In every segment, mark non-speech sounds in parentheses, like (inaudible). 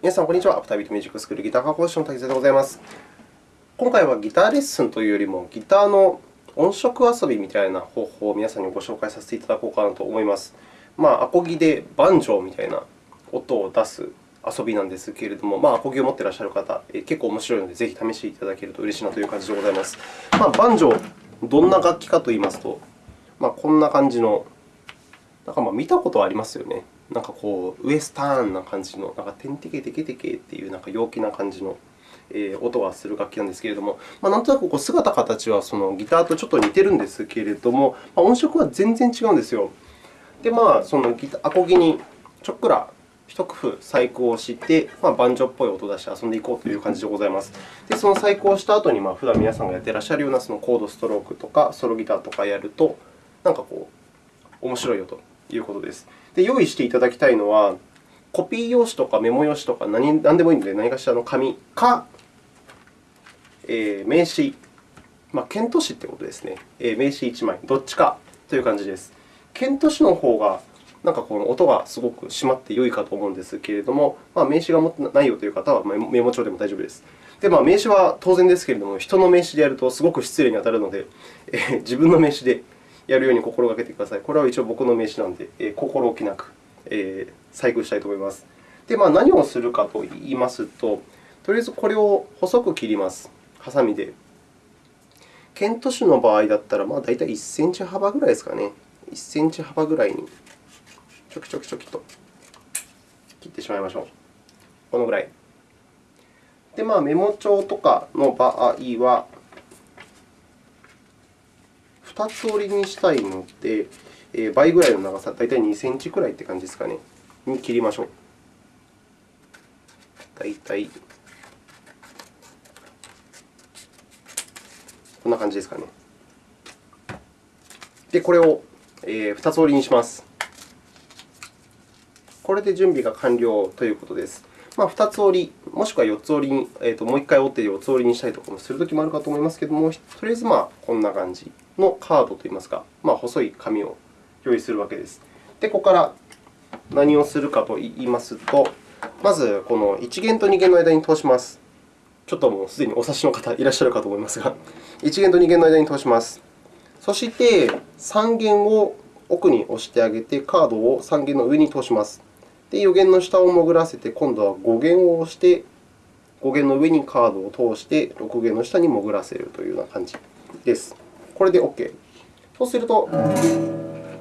皆さん、こんにちは。アフタービートミュージックスクールギター科講師の滝沢でございます。今回はギターレッスンというよりも、ギターの音色遊びみたいな方法を皆さんにご紹介させていただこうかなと思います。まあ、アコギでバンジョーみたいな音を出す遊びなんですけれども、まあ、アコギを持っていらっしゃる方、結構面白いので、ぜひ試していただけると嬉しいなという感じでございます。まあ、バンジョー、どんな楽器かといいますと、まあ、こんな感じの、なんかまあ見たことはありますよね。なんかこう、ウエスターンな感じの、なんかテンテケテケテケっていうなんか陽気な感じの音がする楽器なんですけれども、まあ、なんとなくこう姿形はそのギターとちょっと似てるんですけれども、まあ、音色は全然違うんですよ。で、まあ、そのギタアコギにちょっくら一工夫細工をして、まあ、バンジョーっぽい音を出して遊んでいこうという感じでございます。で、その細工をした後に、まあ、普段皆さんがやってらっしゃるようなそのコードストロークとかソロギターとかやると、なんかこう、面白いよということです。で、用意していただきたいのは、コピー用紙とかメモ用紙とか何何でもいいので、何かしらの紙か、えー、名刺、まあ、ケント紙ということですね。えー、名刺1枚、どっちかという感じです。ケント紙の方がなんかこの音がすごく締まって良いかと思うんですけれども、まあ、名刺が持ってないよという方はメモ帳でも大丈夫です。で、まあ、名刺は当然ですけれども、人の名刺でやるとすごく失礼に当たるので、えー、自分の名刺でやるように心がけてください。これは一応僕の名刺なので、えー、心置きなく、えー、細工したいと思います。で、まあ、何をするかといいますと、とりあえずこれを細く切ります。ハサミで。ケント種の場合だったら、まあ、大体1センチ幅ぐらいですかね。1センチ幅ぐらいにちょきちょきちょきと切ってしまいましょう。このぐらい。で、まあ、メモ帳とかの場合は、2つ折りにしたいので、え倍ぐらいの長さ、大体2センチくらいって感じですかね、に切りましょう。大体こんな感じですかね。で、これを2つ折りにします。これで準備が完了ということです。まあ、2つ折り、もしくは4つ折りに、えー、ともう1回折って4つ折りにしたりとかもするときもあるかと思いますけれども、とりあえずまあこんな感じのカードといいますか、まあ、細い紙を用意するわけです。で、ここから何をするかといいますと、まずこの1弦と2弦の間に通します。ちょっともうすでにお察しの方いらっしゃるかと思いますが、1弦と2弦の間に通します。そして、3弦を奥に押してあげて、カードを3弦の上に通します。で、4弦の下を潜らせて、今度は5弦を押して、5弦の上にカードを通して、6弦の下に潜らせるというような感じです。これで OK。そうすると、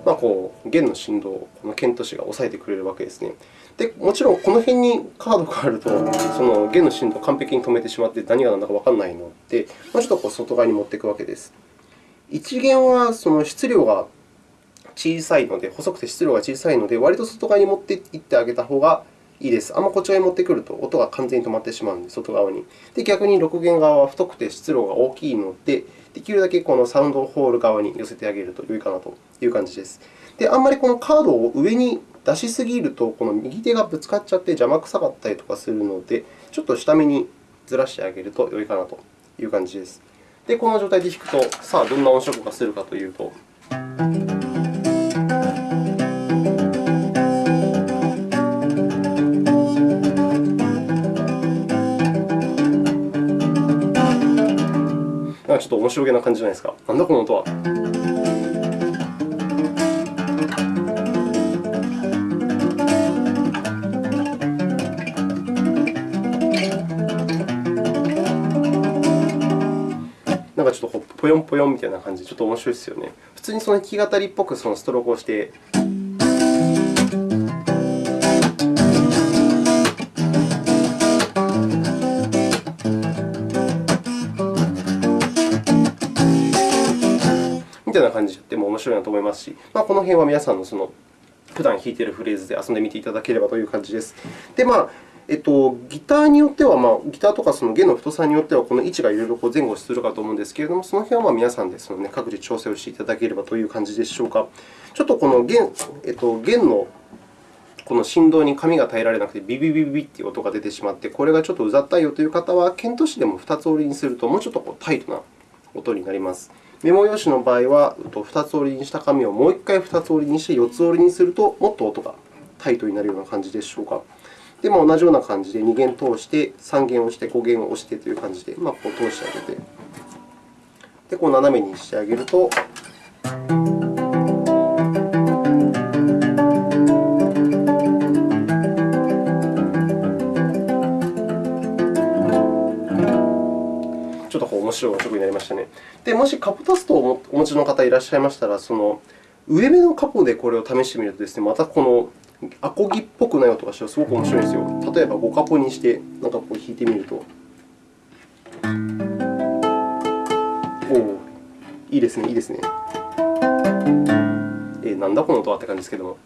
まあ、こう弦の振動をこの剣都市が抑えてくれるわけですね。でもちろん、この辺にカードがあると、その弦の振動を完璧に止めてしまって何が何だかわからないので、もうちょっとこう外側に持っていくわけです。1弦はその質量が小さいので、細くて質量が小さいので、割と外側に持っていってあげた方がいいです。あんまこっち側に持ってくると、音が完全に止まってしまうので、外側に。で、逆に6弦側は太くて質量が大きいので、できるだけこのサウンドホール側に寄せてあげると良いかなという感じです。で、あんまりこのカードを上に出しすぎると、この右手がぶつかっちゃって邪魔くさかったりとかするので、ちょっと下目にずらしてあげると良いかなという感じです。で、この状態で弾くと、さあ、どんな音色がするかというと。ちょっと面白げな感じじゃないですか。なんだこの音は。なんかちょっとぽよんぽよんみたいな感じで、ちょっと面白いですよね。普通にその弾き語りっぽくそのストロークをして。たいな感じでも面白いなと思いますし、まあ、この辺は皆さんのその普段弾いているフレーズで遊んでみていただければという感じです。で、まあえっと、ギターによっては、まあ、ギターとかその弦の太さによっては、この位置がいろいろ前後するかと思うんですけれども、その辺はまあ皆さんでその、ね、各自調整をしていただければという感じでしょうか。ちょっとこの弦,、えっと、弦のこの振動に紙が耐えられなくて、ビビビビビという音が出てしまって、これがちょっとうざったいよという方は、剣としでも2つ折りにすると、もうちょっとこうタイトな音になります。メモ用紙の場合は、2つ折りにした紙をもう1回2つ折りにして4つ折りにすると、もっと音がタイトになるような感じでしょうか。で、まあ、同じような感じで2弦通して、3弦押して、5弦を押してという感じで、まあ、こう通してあげて、で、こう斜めにしてあげると、面白い音色になりましたね。で、もしカポタストをお持ちの方いらっしゃいましたら、その上目のカポでこれを試してみるとですね、またこのアコギっぽくない音がしてすごく面白いんですよ。例えば5カポにして、なんかこう弾いてみると。おお、いいですね、いいですね。えー、なんだこの音はって感じですけども。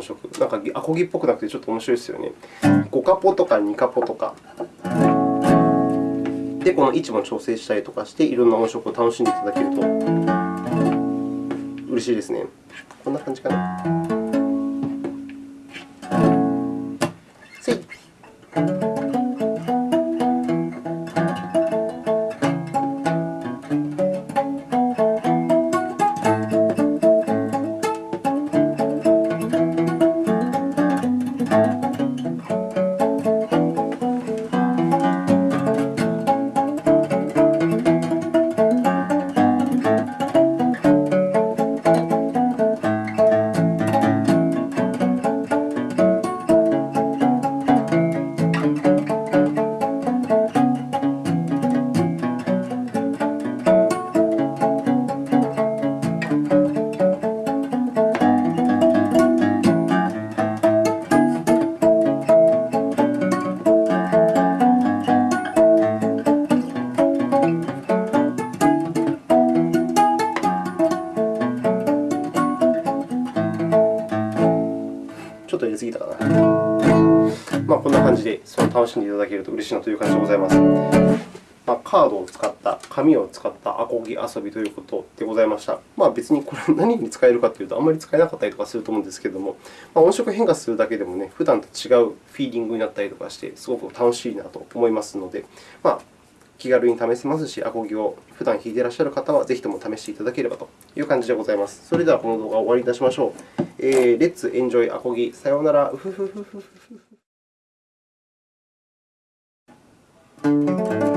音色。なんかアコギっぽくなくてちょっと面白いですよね。5カポとか2カポとか。で、この位置も調整したりとかして、いろんな音色を楽しんでいただけると嬉しいですね。こんな感じかな。ちょっと入れすぎたかな。まあ、こんな感じでその楽しんでいただけると嬉しいなという感じでございます。まあ、カードを使った、紙を使ったアコギ遊びということでございました。まあ、別にこれは (laughs) 何に使えるかというと、あまり使えなかったりとかすると思うんですけれども、まあ、音色変化するだけでもね、普段と違うフィーリングになったりとかして、すごく楽しいなと思いますので、まあ、気軽に試せますし、アコギを普段弾いていらっしゃる方は、ぜひとも試していただければという感じでございます。それでは、この動画を終わりにいたしましょう。えー、レッツエンジョイアコギ。さようなら。うふふふふふふ。